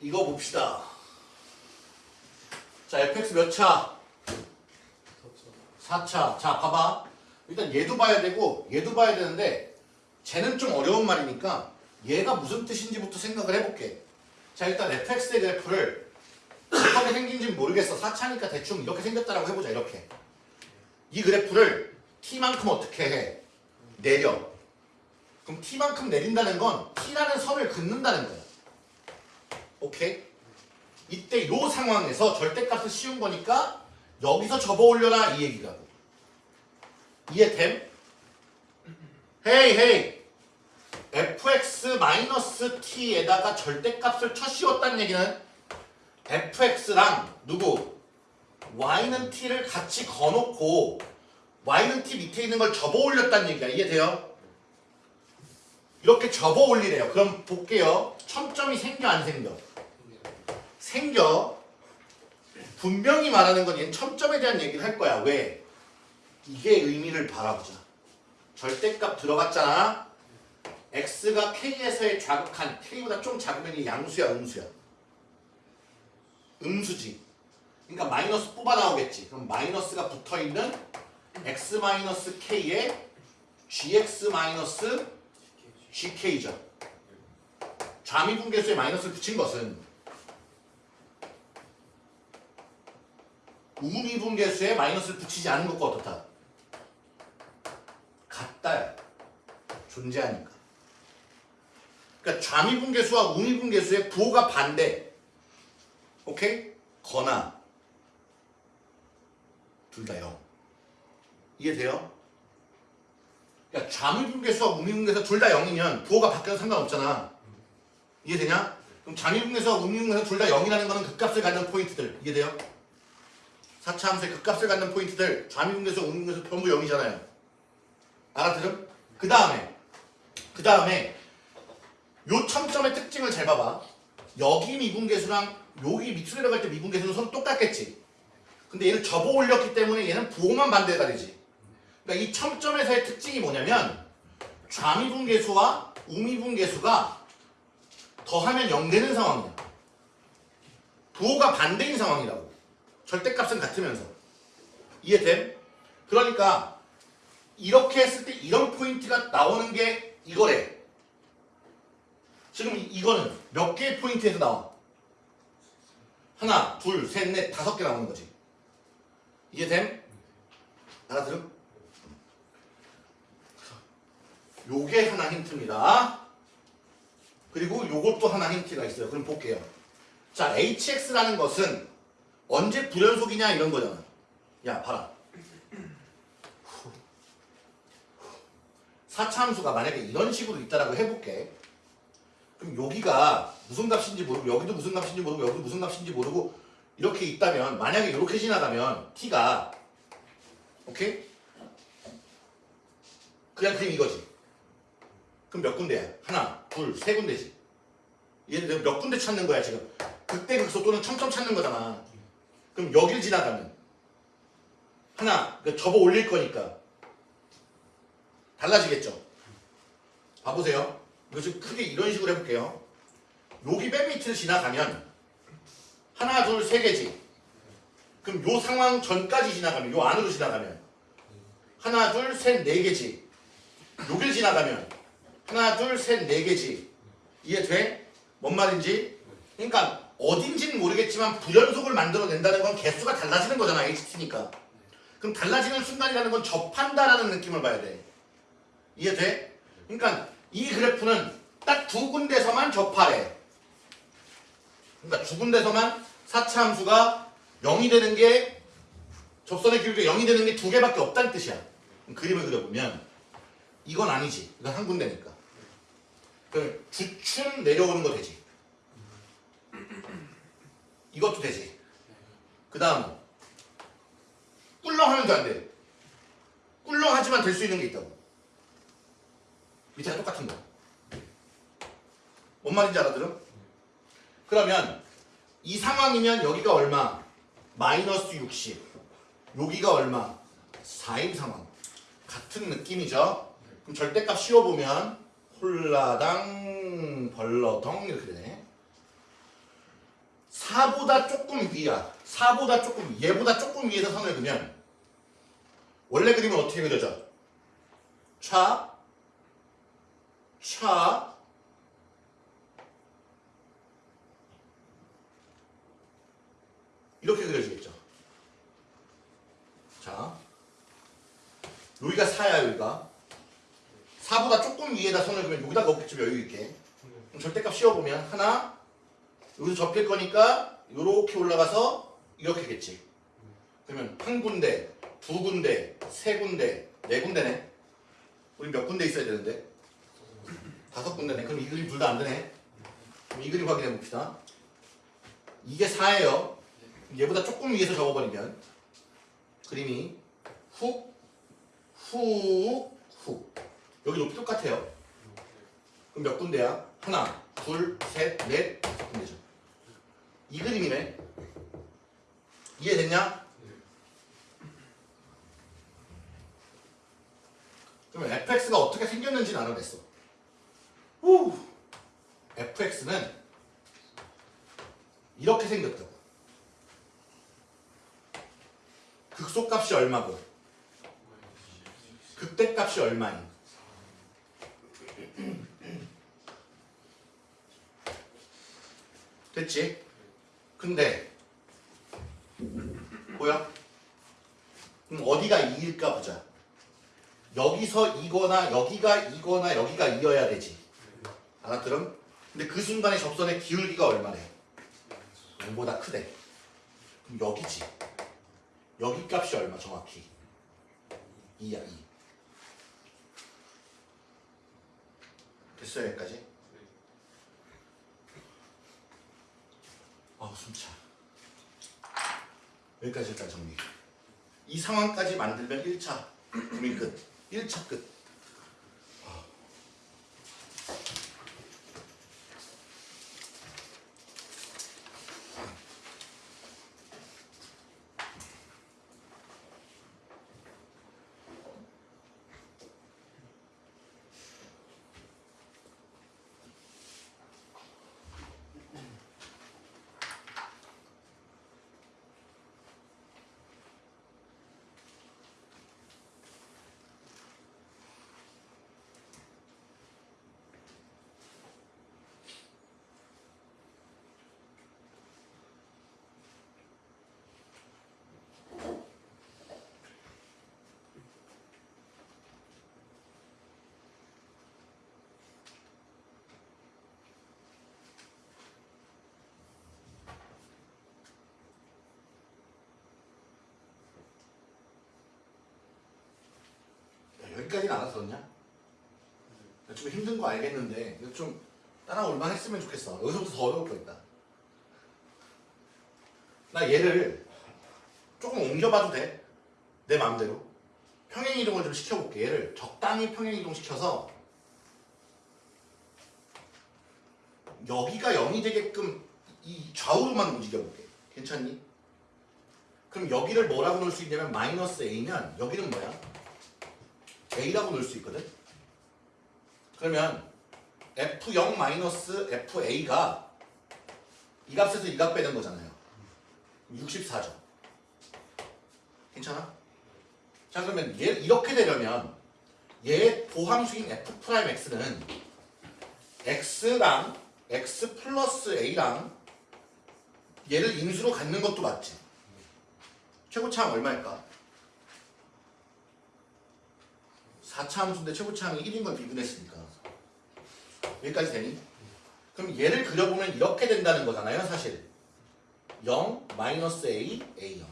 이거 봅시다. 자, fx 몇 차? 4차. 자, 봐봐. 일단 얘도 봐야 되고 얘도 봐야 되는데 쟤는 좀 어려운 말이니까 얘가 무슨 뜻인지부터 생각을 해볼게. 자, 일단 fx의 그래프를 어떻게 생긴지 모르겠어. 4차니까 대충 이렇게 생겼다라고 해보자. 이렇게. 이 그래프를 t만큼 어떻게 해? 내려. 그럼 t만큼 내린다는 건 t라는 선을 긋는다는 거야. 오케이? 이때 요 상황에서 절대값을 씌운 거니까 여기서 접어 올려라 이 얘기라고. 이해됨? 헤이 헤이 fx-t에다가 절대값을 쳐 씌웠다는 얘기는 fx랑 누구? y는 t를 같이 거놓고 y는 t 밑에 있는 걸 접어 올렸다는 얘기야. 이해돼요? 이렇게 접어 올리래요. 그럼 볼게요. 첨점이 생겨 안 생겨? 생겨. 분명히 말하는 건 첨점에 대한 얘기를 할 거야. 왜? 이게 의미를 바라보자. 절대값 들어갔잖아. x가 k에서의 좌극한 k보다 좀 작으면 이 양수야 음수야. 음수지. 그러니까 마이너스 뽑아 나오겠지. 그럼 마이너스가 붙어 있는 x 마이너스 k에 gx 마이너스 gk죠. 좌미분계수에 마이너스를 붙인 것은 우미분계수에 마이너스를 붙이지 않은 것과 어떻다? 같다. 존재하니까. 그러니까 좌미분계수와 우미분계수의 부호가 반대. 오케이? 거나 둘 다 0. 이해돼요? 그러니까 좌미분계수와 우미분계수 둘 다 0이면 부호가 바뀌어도 상관없잖아. 이해되냐? 그럼 좌미분계수와 우미분계수 둘 다 0이라는 거는 극값을 갖는 포인트들. 이해돼요? 4차 함수의 극값을 갖는 포인트들 좌미분계수, 우미분계수 전부 0이잖아요. 알아들음? 그 다음에 그 다음에 요 첨점의 특징을 잘 봐봐. 여기 미분계수랑 여기 밑으로 내려갈 때 미분계수는 서로 똑같겠지. 근데 얘를 접어 올렸기 때문에 얘는 부호만 반대가 되지. 그러니까 이 첨점에서의 특징이 뭐냐면 좌미분계수와 우미분계수가 더하면 0 되는 상황이야. 부호가 반대인 상황이라고. 절대값은 같으면서. 이해됨? 그러니까 이렇게 했을 때 이런 포인트가 나오는 게 이거래. 지금 이- 이거는 몇 개의 포인트에서 나와? 하나, 둘, 셋, 넷, 다섯 개 나오는 거지. 이해됨? 알아들음? 요게 하나 힌트입니다. 그리고 요것도 하나 힌트가 있어요. 그럼 볼게요. 자, hx라는 것은 언제 불연속이냐 이런 거잖아. 야, 봐라. 4차함수가 만약에 이런 식으로 있다라고 해볼게. 그럼 여기가 무슨 값인지 모르고 여기도 무슨 값인지 모르고 여기도 무슨 값인지 모르고 이렇게 있다면 만약에 이렇게 지나가면 t가 오케이? 그냥 그림 이거지. 그럼 몇 군데야? 하나, 둘, 세 군데지. 얘는 몇 군데 찾는 거야 지금. 극대 극소 또는 첨첨 찾는 거잖아. 그럼 여길 지나가면 하나, 그러니까 접어 올릴 거니까 달라지겠죠. 봐보세요. 좀 크게 이런 식으로 해볼게요. 여기 맨 밑을 지나가면 하나, 둘, 세 개지. 그럼 요 상황 전까지 지나가면 요 안으로 지나가면 하나, 둘, 셋, 네 개지. 여길 지나가면 하나, 둘, 셋, 네 개지. 이해 돼? 뭔 말인지? 그러니까 어딘지는 모르겠지만 불연속을 만들어낸다는 건 개수가 달라지는 거잖아. HT니까. 그럼 달라지는 순간이라는 건 접한다라는 느낌을 봐야 돼. 이해돼? 그러니까 이 그래프는 딱 두 군데서만 접하래. 그러니까 두 군데서만 4차 함수가 0이 되는 게 접선의 기울기가 0이 되는 게 두 개밖에 없다는 뜻이야. 그럼 그림을 그려보면 이건 아니지. 이건 한 군데니까. 그 주춤 내려오는 거 되지. 이것도 되지. 그 다음 꿀렁하면 안 돼. 꿀렁하지만 될 수 있는 게 있다고. 밑에가 똑같은 거. 뭔 말인지 알아들어? 그러면 이 상황이면 여기가 얼마? 마이너스 60. 여기가 얼마? 4인 상황. 같은 느낌이죠? 그럼 절대값 씌워보면 홀라당 벌러덩 이렇게 되네. 4보다 조금 위야. 4보다 조금 위, 얘보다 조금 위에서 선을 그면 원래 그림은 어떻게 그려져? 차, 차, 이렇게 그려지겠죠. 자, 여기가 4야, 여기가. 4보다 조금 위에다 선을 그면 여기다 넣겠죠, 여유있게. 절대값 씌워보면 하나, 여기서 접힐 거니까 이렇게 올라가서 이렇게겠지. 그러면 한 군데, 두 군데, 세 군데, 네 군데네. 우리 몇 군데 있어야 되는데? 다섯 군데네. 그럼 이 그림 둘 다 안 되네. 그럼 이 그림 확인해 봅시다. 이게 4예요. 얘보다 조금 위에서 접어버리면 그림이 훅, 훅, 훅. 여기 높이 똑같아요. 그럼 몇 군데야? 하나, 둘, 셋, 넷. 이 그림이네. 이해됐냐? 그러면 fx가 어떻게 생겼는지는 알아냈어. 후. fx는 이렇게 생겼다고. 극소값이 얼마고 극대값이 얼마니? 됐지? 근데 뭐야? 그럼 어디가 2일까 보자. 여기서 이거나 여기가 이거나 여기가 이어야 되지. 알아들음? 근데 그 순간에 접선의 기울기가 얼마래? 0보다 크대. 그럼 여기지. 여기 값이 얼마 정확히? 2야 2. 됐어요 여기까지? 아우 숨차. 여기까지 일단 정리. 이 상황까지 만들면 1차 고민 끝. 1차 끝. 야, 여기까지는 알아들었냐? 좀 힘든 거 알겠는데 좀 따라올만 했으면 좋겠어. 여기서부터 더 어려울 거 있다. 나 얘를 조금 옮겨봐도 돼? 내 마음대로. 평행 이동을 좀 시켜볼게. 얘를 적당히 평행 이동 시켜서 여기가 0이 되게끔 이 좌우로만 움직여볼게. 괜찮니? 그럼 여기를 뭐라고 놓을 수 있냐면 마이너스 a면 여기는 뭐야? A라고 놓을 수 있거든. 그러면 f0 마이너스 fa가 이 값에서 이 값 빼는 거잖아요. 64죠. 괜찮아? 자 그러면 얘 이렇게 되려면 얘 도함수인 f prime x는 x랑 x 플러스 a랑 얘를 인수로 갖는 것도 맞지. 최고차항 얼마일까? 4차 함수인데 최고차항이 1인 걸 미분했으니까 여기까지 되니? 그럼 얘를 그려보면 이렇게 된다는 거잖아요 사실 0 마이너스 a a 0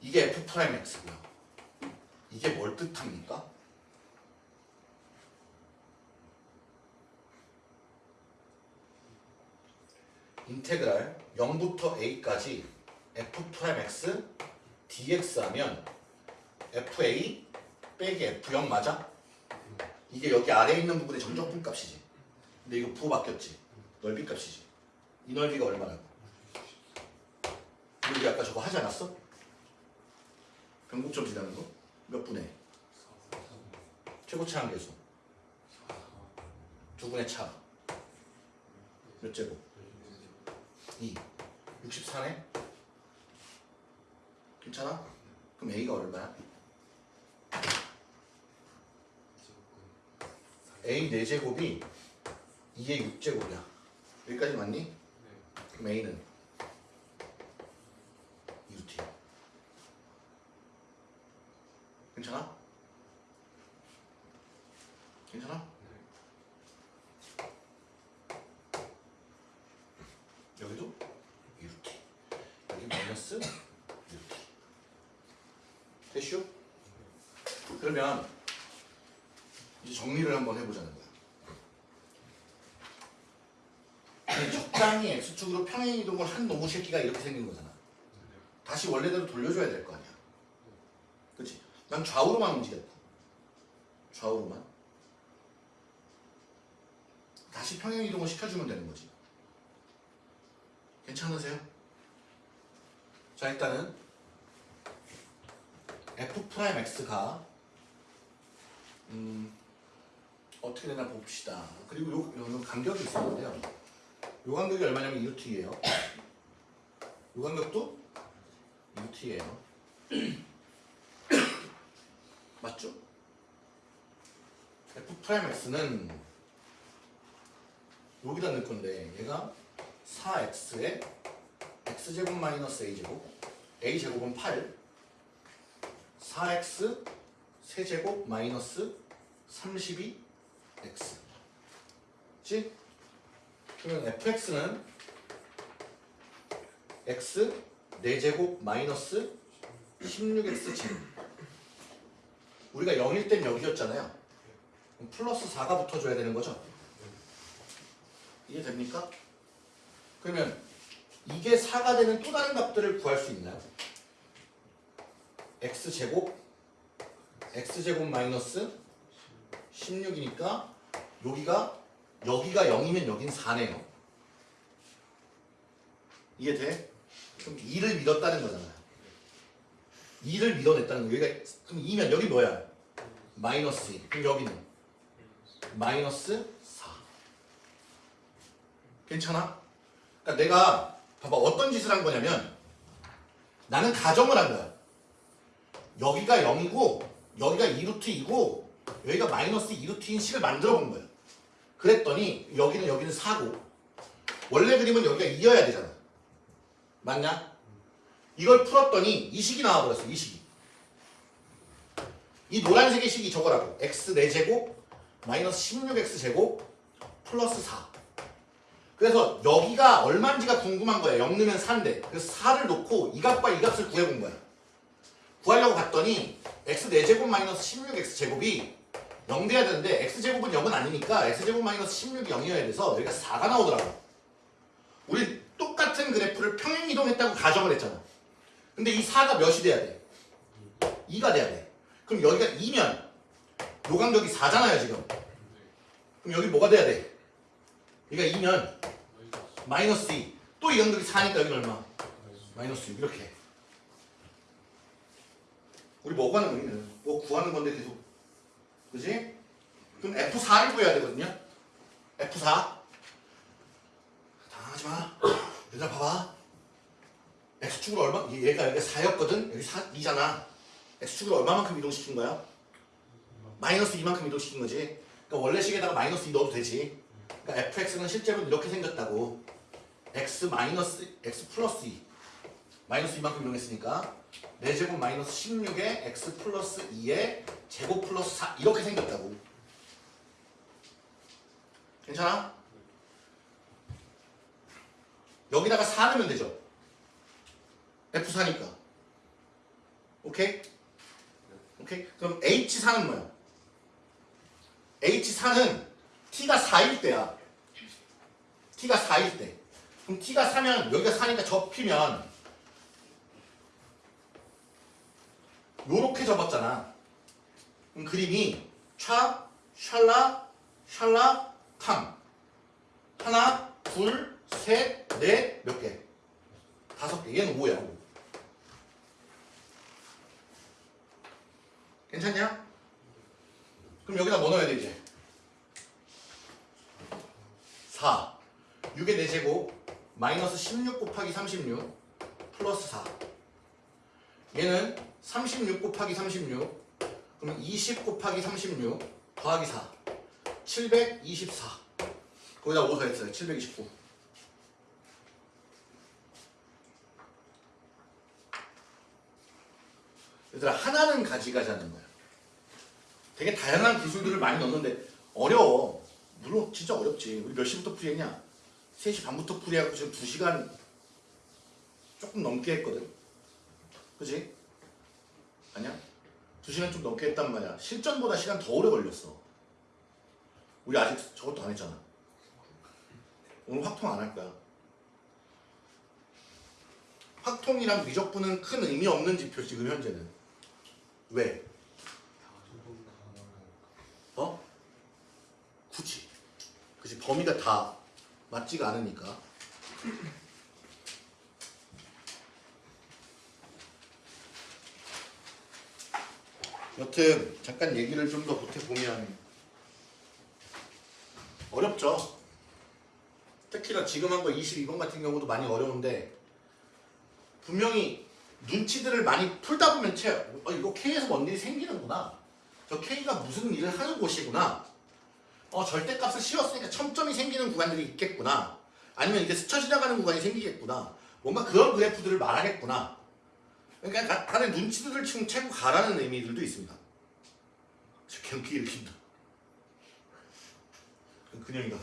이게 f prime x고요 이게 뭘 뜻합니까? integral 0부터 a까지 f prime x dx 하면 fa 빼기 f0 맞아? 이게 여기 아래에 있는 부분의 정적분 값이지 근데 이거 부호 바뀌었지 넓이 값이지 이 넓이가 얼마라고 우리 아까 저거 하지 않았어? 변곡점 지나는 거? 몇 분의? 최고차항 계수 두 분의 차 몇 제곱? 2 64네 괜찮아? 그럼 A가 얼마야? A 4제곱이 2의 6제곱이야 여기까지 맞니? 그럼 A는 2t 괜찮아? 괜찮아? 여기도 2t 여기 마이너스 2t 됐슈? 그러면 이제 정리를 한번 해보자는 거야. 아니, 적당히 X축으로 평행 이동을 한 놈의 새끼가 이렇게 생긴 거잖아. 다시 원래대로 돌려줘야 될 거 아니야. 그치? 난 좌우로만 움직였다. 좌우로만. 다시 평행 이동을 시켜주면 되는 거지. 괜찮으세요? 자 일단은 f prime x가 음 어떻게 되나 봅시다. 그리고 요, 요 간격이 있었는데요. 요 간격이 얼마냐면 2t예요. 요 간격도 2t예요. 맞죠? f prime x는 여기다 넣을 건데 얘가 4x에 x제곱 마이너스 a제곱 a제곱은 8 4x 세제곱 마이너스 32x 지? 그러면 fx는 x 4제곱 마이너스 16x 제곱 우리가 0일 땐 여기였잖아요 그럼 플러스 4가 붙어줘야 되는 거죠 이해 됩니까? 그러면 이게 4가 되는 또 다른 값들을 구할 수 있나요? x제곱 x제곱 마이너스 16이니까 여기가 여기가 0이면 여긴 4네요 이해돼? 그럼 2를 밀었다는 거잖아요 2를 밀어냈다는 거. 여기가 그럼 2면 여기 뭐야? 마이너스 2 그럼 여기는? 마이너스 4 괜찮아? 그러니까 내가 봐봐. 어떤 짓을 한 거냐면 나는 가정을 한 거야. 여기가 0이고 여기가 2루트이고 여기가 마이너스 2루트인 식을 만들어 본 거야. 그랬더니 여기는 여기는 4고. 원래 그림은 여기가 2여야 되잖아. 맞냐? 이걸 풀었더니 이 식이 나와버렸어 이 식이. 이 노란색의 식이 저거라고. x 4제곱 마이너스 16x 제곱 플러스 4 그래서 여기가 얼마인지가 궁금한 거야. 0 넣으면 4인데. 그래서 4를 놓고 이 값과 이 값을 구해본 거야. 구하려고 봤더니 x 4제곱 마이너스 16x 제곱이 0 돼야 되는데 x제곱은 0은 아니니까 x제곱 마이너스 16이 0이어야 돼서 여기가 4가 나오더라고 우리 똑같은 그래프를 평행 이동했다고 가정을 했잖아 근데 이 4가 몇이 돼야 돼? 2가 돼야 돼 그럼 여기가 2면 요 간격이 4잖아요 지금 그럼 여기 뭐가 돼야 돼? 여기가 2면 마이너스 2 또 이 간격이 4니까 여기는 얼마? 마이너스 6 이렇게 우리 뭐 구하는 거니? 뭐 구하는 건데 계속 그지? 그럼 F4를 구해야 되거든요. F4 당황하지 마. 얘들아 봐봐. X축으로 얼마? 얘가 여기가 4였거든? 여기 4, 2잖아. X축으로 얼마만큼 이동시킨 거야? 마이너스 2만큼 이동시킨 거지. 그러니까 원래 식에다가 마이너스 2 넣어도 되지. 그러니까 fx는 실제로 이렇게 생겼다고. X 마이너스 x 플러스 2 마이너스 2만큼 이동했으니까 4제곱 마이너스 16에 x 플러스 2에 제곱 플러스 4 이렇게 생겼다고 괜찮아? 여기다가 4 넣으면 되죠 F4니까 오케이? 오케이? 그럼 H4는 뭐야? H4는 T가 4일 때야 T가 4일 때 그럼 T가 4면 여기가 4니까 접히면 요렇게 접었잖아 그럼 그림이 차, 샬라, 샬라, 탕 하나, 둘, 셋, 넷, 몇 개? 다섯 개 얘는 5야 5 괜찮냐? 그럼 여기다 뭐 넣어야 돼 이제? 4 6의 4제곱 마이너스 16 곱하기 36 플러스 4 얘는 36 곱하기 36 그럼 20 곱하기 36 더하기 4 724 거기다 5 더했어요? 729 얘들아 하나는 가지가자는 거야. 되게 다양한 기술들을 많이 넣는데 어려워. 물론 진짜 어렵지. 우리 몇 시부터 풀이했냐? 3시 반부터 풀이하고 지금 2시간 조금 넘게 했거든. 그지? 아니야? 2시간 좀 넘게 했단 말이야. 실전보다 시간 더 오래 걸렸어. 우리 아직 저것도 안 했잖아. 오늘 확통 안 할 거야. 확통이랑 미적분은 큰 의미 없는 지표 지금 현재는. 왜? 어? 굳이. 그치 범위가 다 맞지가 않으니까 여튼 잠깐 얘기를 좀 더 보태보면 어렵죠. 특히나 지금 한 거 22번 같은 경우도 많이 어려운데 분명히 눈치들을 많이 풀다 보면 채 어, 이거 K에서 뭔 일이 생기는구나. 저 K가 무슨 일을 하는 곳이구나. 어 절대값을 씌웠으니까 첨점이 생기는 구간들이 있겠구나. 아니면 이게 스쳐 지나가는 구간이 생기겠구나. 뭔가 그런 그래프들을 말하겠구나 그러니까 가- 간의 눈치들을 지금 채고 가라는 의미들도 있습니다 저 경기 일으킨다 그냥이다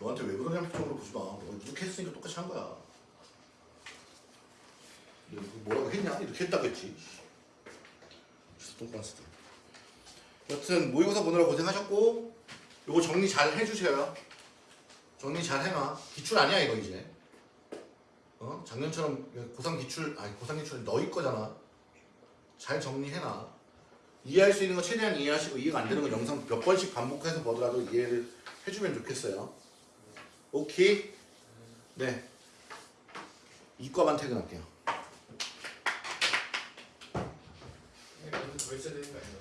너한테 왜 그러냐는 쪽으로 보지 마. 너 이렇게 했으니까 똑같이 한 거야. 너 뭐라고 했냐? 이렇게 했다고 했지. 똥반스들. 여튼 모의고사 보느라 고생하셨고 요거 정리 잘 해주세요. 정리 잘 해놔. 기출 아니야 이거 이제. 어? 작년처럼 고상 기출 아니 고상 기출 너희 거잖아. 잘 정리해놔. 이해할 수 있는 거 최대한 이해하시고 이해가 안 되는 건 영상 몇 번씩 반복해서 보더라도 이해를 해주면 좋겠어요. 오케이. 네. 이과만 퇴근할게요. 더 있어야 되는 거 아니야?